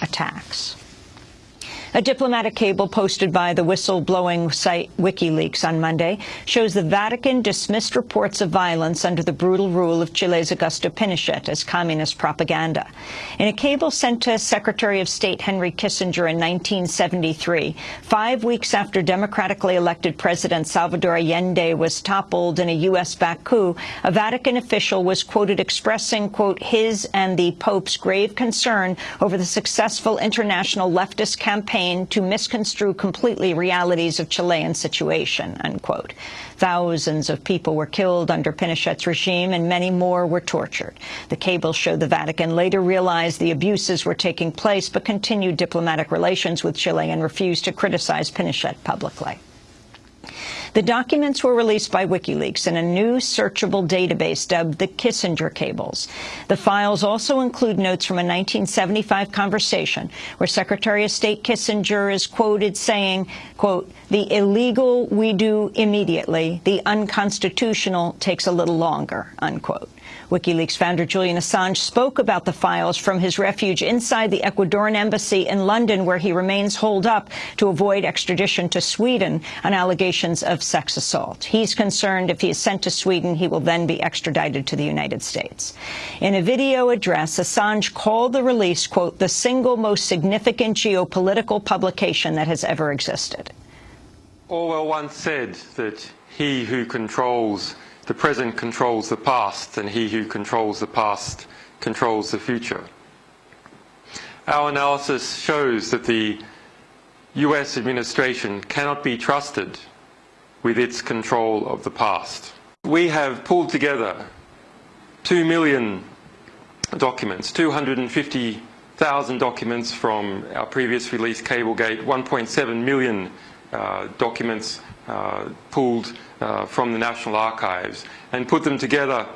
attacks. A diplomatic cable posted by the whistleblowing site WikiLeaks on Monday shows the Vatican dismissed reports of violence under the brutal rule of Chile's Augusto Pinochet as communist propaganda. In a cable sent to Secretary of State Henry Kissinger in 1973, five weeks after democratically elected President Salvador Allende was toppled in a U.S.-backed coup, a Vatican official was quoted expressing, quote, his and the Pope's grave concern over the successful international leftist campaign to misconstrue completely realities of Chilean situation, unquote. Thousands of people were killed under Pinochet's regime and many more were tortured. The cables show the Vatican later realized the abuses were taking place but continued diplomatic relations with Chile and refused to criticize Pinochet publicly. The documents were released by WikiLeaks in a new searchable database dubbed the Kissinger Cables. The files also include notes from a 1975 conversation where Secretary of State Kissinger is quoted saying, quote, the illegal we do immediately, the unconstitutional takes a little longer, unquote. WikiLeaks founder Julian Assange spoke about the files from his refuge inside the Ecuadorian embassy in London, where he remains holed up to avoid extradition to Sweden on allegations of sex assault. He's concerned if he is sent to Sweden, he will then be extradited to the United States. In a video address, Assange called the release, quote, the single most significant geopolitical publication that has ever existed. Orwell once said that he who controls the present controls the past, and he who controls the past controls the future. Our analysis shows that the US administration cannot be trusted with its control of the past. We have pulled together 2 million documents, 250,000 documents from our previous release Cablegate, 1.7 million uh, documents uh, pulled uh, from the National Archives and put them together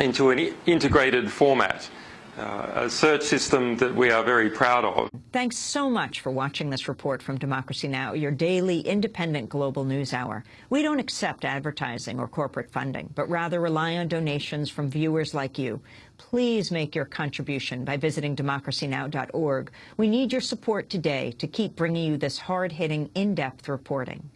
into an integrated format. Uh, a search system that we are very proud of. Thanks so much for watching this report from Democracy Now!, your daily independent global news hour. We don't accept advertising or corporate funding, but rather rely on donations from viewers like you. Please make your contribution by visiting democracynow.org. We need your support today to keep bringing you this hard-hitting, in-depth reporting.